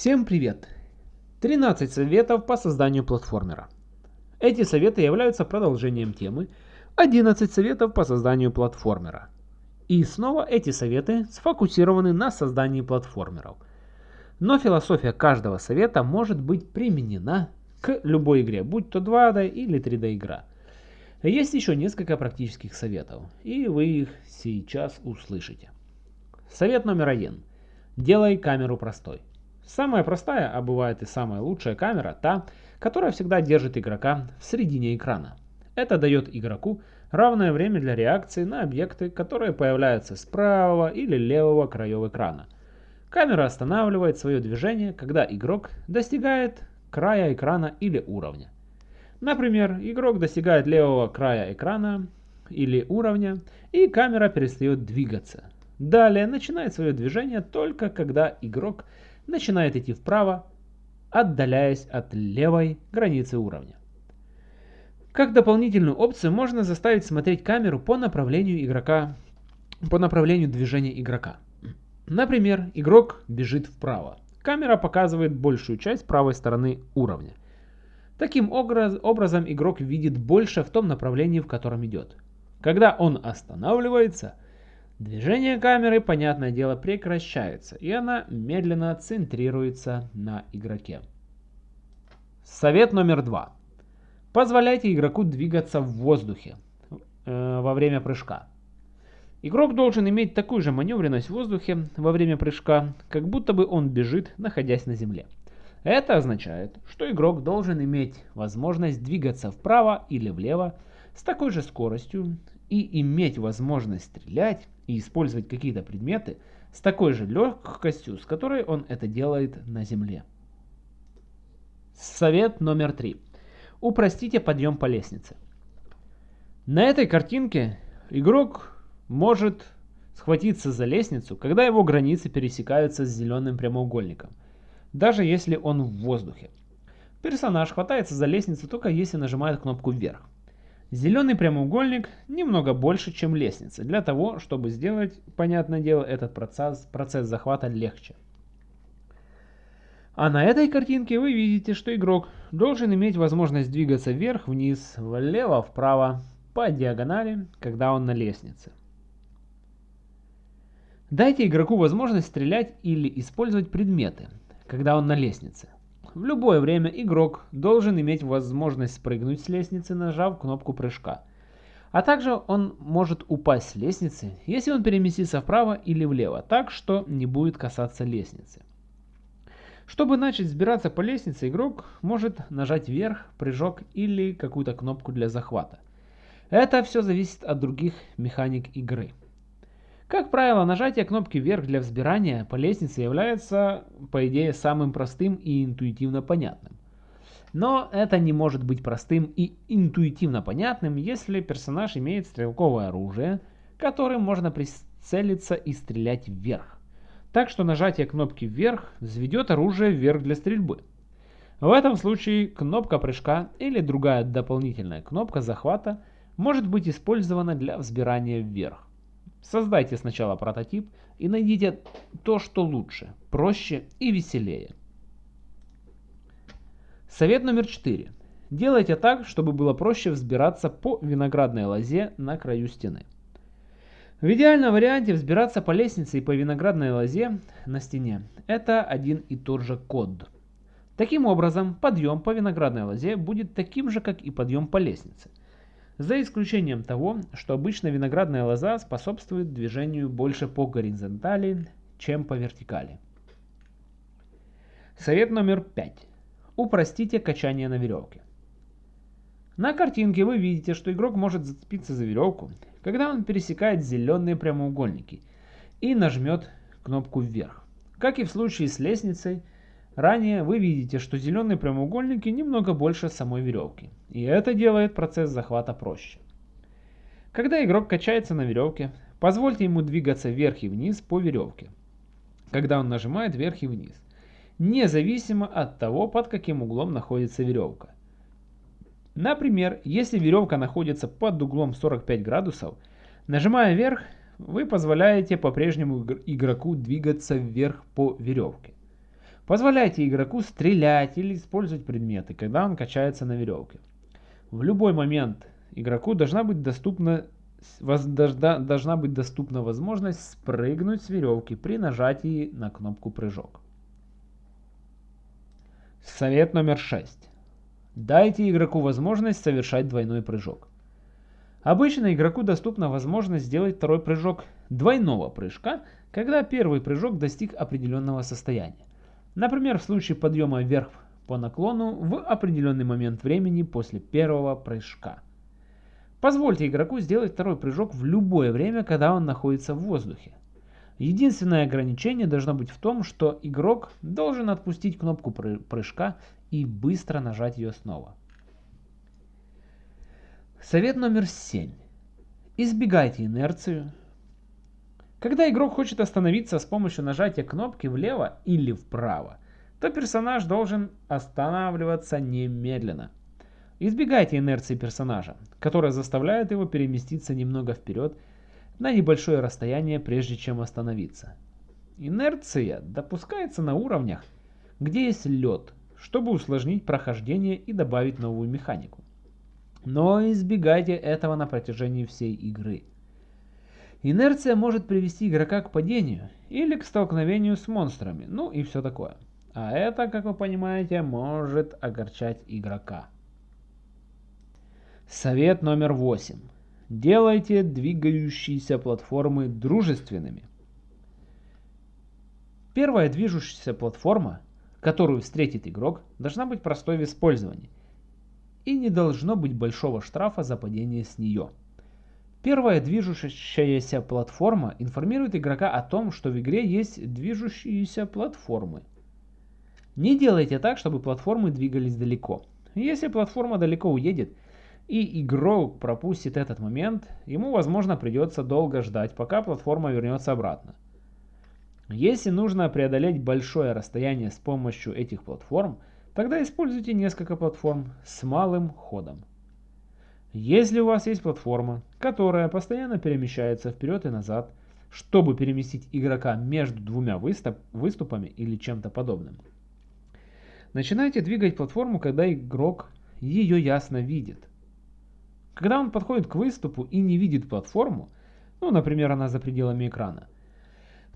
Всем привет! 13 советов по созданию платформера. Эти советы являются продолжением темы 11 советов по созданию платформера. И снова эти советы сфокусированы на создании платформеров. Но философия каждого совета может быть применена к любой игре, будь то 2D или 3D игра. Есть еще несколько практических советов, и вы их сейчас услышите. Совет номер один. Делай камеру простой. Самая простая, а бывает и самая лучшая камера, та, которая всегда держит игрока в середине экрана. Это дает игроку равное время для реакции на объекты, которые появляются с правого или левого краев экрана. Камера останавливает свое движение, когда игрок достигает края экрана или уровня. Например, игрок достигает левого края экрана или уровня, и камера перестает двигаться. Далее начинает свое движение только когда игрок начинает идти вправо, отдаляясь от левой границы уровня. Как дополнительную опцию можно заставить смотреть камеру по направлению игрока, по направлению движения игрока. Например, игрок бежит вправо. Камера показывает большую часть правой стороны уровня. Таким образом игрок видит больше в том направлении, в котором идет. Когда он останавливается, движение камеры, понятное дело, прекращается, и она медленно центрируется на игроке. Совет номер два. Позволяйте игроку двигаться в воздухе э, во время прыжка. Игрок должен иметь такую же маневренность в воздухе во время прыжка, как будто бы он бежит, находясь на земле. Это означает, что игрок должен иметь возможность двигаться вправо или влево с такой же скоростью и иметь возможность стрелять и использовать какие-то предметы с такой же легкостью, с которой он это делает на земле. Совет номер три. Упростите подъем по лестнице. На этой картинке игрок может схватиться за лестницу, когда его границы пересекаются с зеленым прямоугольником – даже если он в воздухе. Персонаж хватается за лестницу только если нажимает кнопку вверх. Зеленый прямоугольник немного больше, чем лестница, для того, чтобы сделать, понятное дело, этот процесс, процесс захвата легче. А на этой картинке вы видите, что игрок должен иметь возможность двигаться вверх, вниз, влево, вправо, по диагонали, когда он на лестнице. Дайте игроку возможность стрелять или использовать предметы, когда он на лестнице. В любое время игрок должен иметь возможность спрыгнуть с лестницы, нажав кнопку прыжка. А также он может упасть с лестницы, если он переместится вправо или влево, так что не будет касаться лестницы. Чтобы начать взбираться по лестнице, игрок может нажать вверх, прыжок или какую-то кнопку для захвата. Это все зависит от других механик игры. Как правило, нажатие кнопки вверх для взбирания по лестнице является, по идее, самым простым и интуитивно понятным. Но это не может быть простым и интуитивно понятным, если персонаж имеет стрелковое оружие, которым можно прицелиться и стрелять вверх. Так что нажатие кнопки вверх взведет оружие вверх для стрельбы. В этом случае кнопка прыжка или другая дополнительная кнопка захвата может быть использована для взбирания вверх. Создайте сначала прототип и найдите то, что лучше, проще и веселее. Совет номер 4. Делайте так, чтобы было проще взбираться по виноградной лозе на краю стены. В идеальном варианте взбираться по лестнице и по виноградной лозе на стене – это один и тот же код. Таким образом, подъем по виноградной лозе будет таким же, как и подъем по лестнице. За исключением того, что обычно виноградная лоза способствует движению больше по горизонтали, чем по вертикали. Совет номер 5. Упростите качание на веревке. На картинке вы видите, что игрок может зацепиться за веревку, когда он пересекает зеленые прямоугольники и нажмет кнопку вверх. Как и в случае с лестницей, Ранее вы видите, что зеленые прямоугольники немного больше самой веревки, и это делает процесс захвата проще. Когда игрок качается на веревке, позвольте ему двигаться вверх и вниз по веревке, когда он нажимает вверх и вниз, независимо от того, под каким углом находится веревка. Например, если веревка находится под углом 45 градусов, нажимая вверх, вы позволяете по-прежнему игроку двигаться вверх по веревке. Позволяйте игроку стрелять или использовать предметы, когда он качается на веревке. В любой момент игроку должна быть доступна, должна быть доступна возможность спрыгнуть с веревки при нажатии на кнопку прыжок. Совет номер 6. Дайте игроку возможность совершать двойной прыжок. Обычно игроку доступна возможность сделать второй прыжок двойного прыжка, когда первый прыжок достиг определенного состояния. Например, в случае подъема вверх по наклону в определенный момент времени после первого прыжка. Позвольте игроку сделать второй прыжок в любое время, когда он находится в воздухе. Единственное ограничение должно быть в том, что игрок должен отпустить кнопку прыжка и быстро нажать ее снова. Совет номер 7. Избегайте инерцию. Когда игрок хочет остановиться с помощью нажатия кнопки влево или вправо, то персонаж должен останавливаться немедленно. Избегайте инерции персонажа, которая заставляет его переместиться немного вперед на небольшое расстояние, прежде чем остановиться. Инерция допускается на уровнях, где есть лед, чтобы усложнить прохождение и добавить новую механику. Но избегайте этого на протяжении всей игры. Инерция может привести игрока к падению или к столкновению с монстрами, ну и все такое. А это, как вы понимаете, может огорчать игрока. Совет номер 8. Делайте двигающиеся платформы дружественными. Первая движущаяся платформа, которую встретит игрок, должна быть простой в использовании и не должно быть большого штрафа за падение с нее. Первая движущаяся платформа информирует игрока о том, что в игре есть движущиеся платформы. Не делайте так, чтобы платформы двигались далеко. Если платформа далеко уедет, и игрок пропустит этот момент, ему возможно придется долго ждать, пока платформа вернется обратно. Если нужно преодолеть большое расстояние с помощью этих платформ, Тогда используйте несколько платформ с малым ходом. Если у вас есть платформа, которая постоянно перемещается вперед и назад, чтобы переместить игрока между двумя выступ, выступами или чем-то подобным. Начинайте двигать платформу, когда игрок ее ясно видит. Когда он подходит к выступу и не видит платформу, ну, например, она за пределами экрана,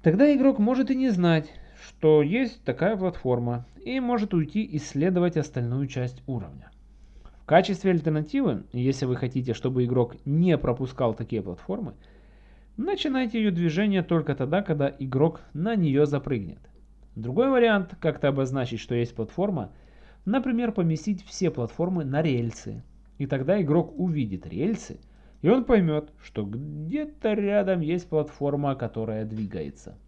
тогда игрок может и не знать, что есть такая платформа и может уйти исследовать остальную часть уровня. В качестве альтернативы, если вы хотите, чтобы игрок не пропускал такие платформы, начинайте ее движение только тогда, когда игрок на нее запрыгнет. Другой вариант как-то обозначить, что есть платформа, например, поместить все платформы на рельсы. И тогда игрок увидит рельсы, и он поймет, что где-то рядом есть платформа, которая двигается.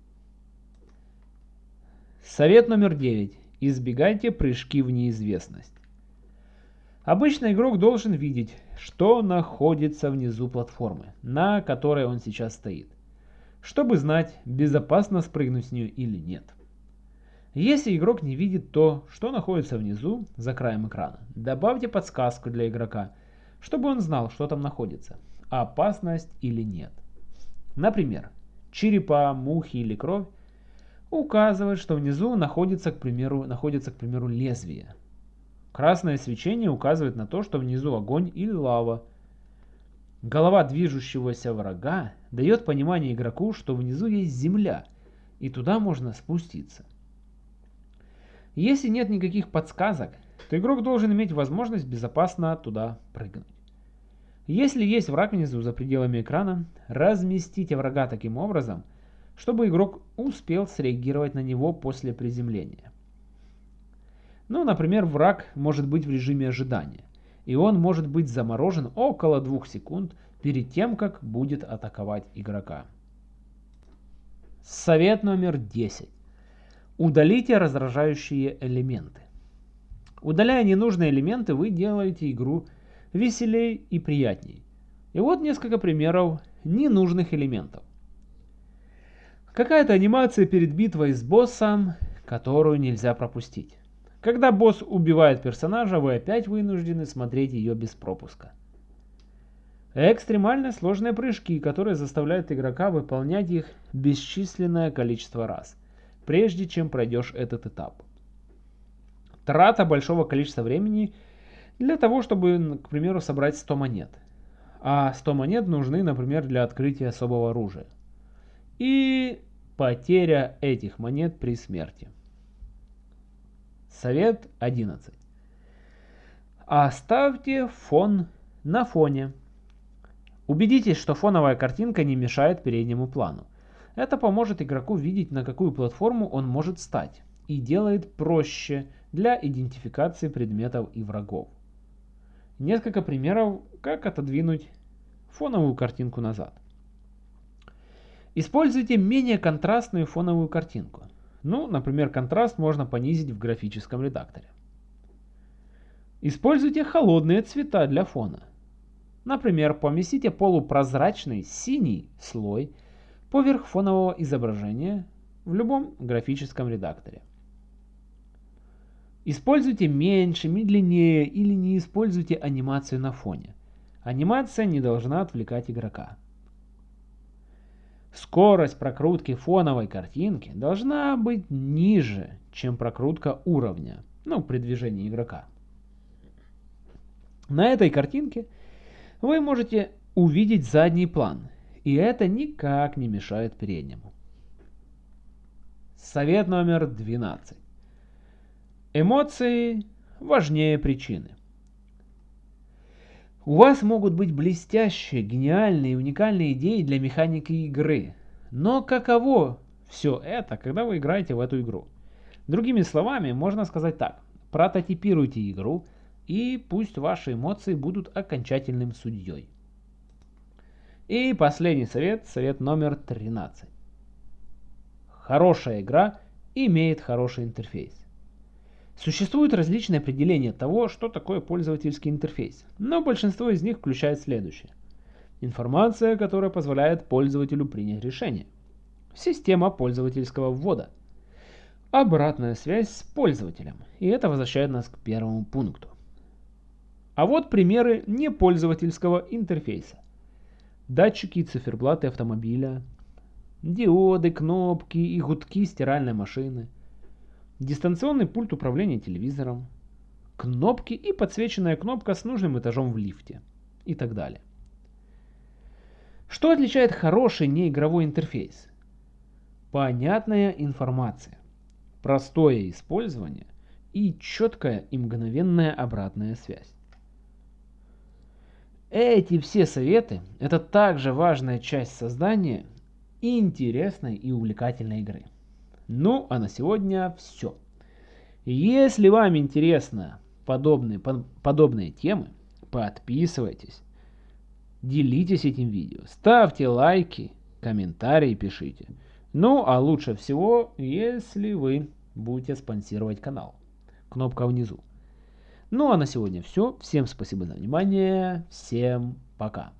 Совет номер 9. Избегайте прыжки в неизвестность. Обычно игрок должен видеть, что находится внизу платформы, на которой он сейчас стоит, чтобы знать, безопасно спрыгнуть с нее или нет. Если игрок не видит то, что находится внизу, за краем экрана, добавьте подсказку для игрока, чтобы он знал, что там находится, опасность или нет. Например, черепа, мухи или кровь указывает, что внизу находится, к примеру, находится, к примеру, лезвие. Красное свечение указывает на то, что внизу огонь или лава. Голова движущегося врага дает понимание игроку, что внизу есть земля, и туда можно спуститься. Если нет никаких подсказок, то игрок должен иметь возможность безопасно туда прыгнуть. Если есть враг внизу за пределами экрана, разместите врага таким образом – чтобы игрок успел среагировать на него после приземления. Ну, например, враг может быть в режиме ожидания, и он может быть заморожен около 2 секунд перед тем, как будет атаковать игрока. Совет номер 10. Удалите раздражающие элементы. Удаляя ненужные элементы, вы делаете игру веселее и приятней. И вот несколько примеров ненужных элементов. Какая-то анимация перед битвой с боссом, которую нельзя пропустить. Когда босс убивает персонажа, вы опять вынуждены смотреть ее без пропуска. Экстремально сложные прыжки, которые заставляют игрока выполнять их бесчисленное количество раз, прежде чем пройдешь этот этап. трата большого количества времени для того, чтобы, к примеру, собрать 100 монет. А 100 монет нужны, например, для открытия особого оружия. И потеря этих монет при смерти. Совет 11. Оставьте фон на фоне. Убедитесь, что фоновая картинка не мешает переднему плану. Это поможет игроку видеть, на какую платформу он может стать, и делает проще для идентификации предметов и врагов. Несколько примеров, как отодвинуть фоновую картинку назад. Используйте менее контрастную фоновую картинку. Ну, например, контраст можно понизить в графическом редакторе. Используйте холодные цвета для фона. Например, поместите полупрозрачный синий слой поверх фонового изображения в любом графическом редакторе. Используйте меньше, медленнее или не используйте анимацию на фоне. Анимация не должна отвлекать игрока. Скорость прокрутки фоновой картинки должна быть ниже, чем прокрутка уровня, ну, при движении игрока. На этой картинке вы можете увидеть задний план, и это никак не мешает переднему. Совет номер 12. Эмоции важнее причины. У вас могут быть блестящие, гениальные и уникальные идеи для механики игры. Но каково все это, когда вы играете в эту игру? Другими словами, можно сказать так. Прототипируйте игру, и пусть ваши эмоции будут окончательным судьей. И последний совет, совет номер 13. Хорошая игра имеет хороший интерфейс. Существуют различные определения того, что такое пользовательский интерфейс, но большинство из них включает следующее. Информация, которая позволяет пользователю принять решение. Система пользовательского ввода. Обратная связь с пользователем. И это возвращает нас к первому пункту. А вот примеры непользовательского интерфейса. Датчики и циферблаты автомобиля, диоды, кнопки и гудки стиральной машины, дистанционный пульт управления телевизором, кнопки и подсвеченная кнопка с нужным этажом в лифте и так далее. Что отличает хороший неигровой интерфейс? Понятная информация, простое использование и четкая и мгновенная обратная связь. Эти все советы – это также важная часть создания интересной и увлекательной игры. Ну, а на сегодня все. Если вам интересны подобные, подобные темы, подписывайтесь, делитесь этим видео, ставьте лайки, комментарии пишите. Ну, а лучше всего, если вы будете спонсировать канал. Кнопка внизу. Ну а на сегодня все. Всем спасибо за внимание. Всем пока.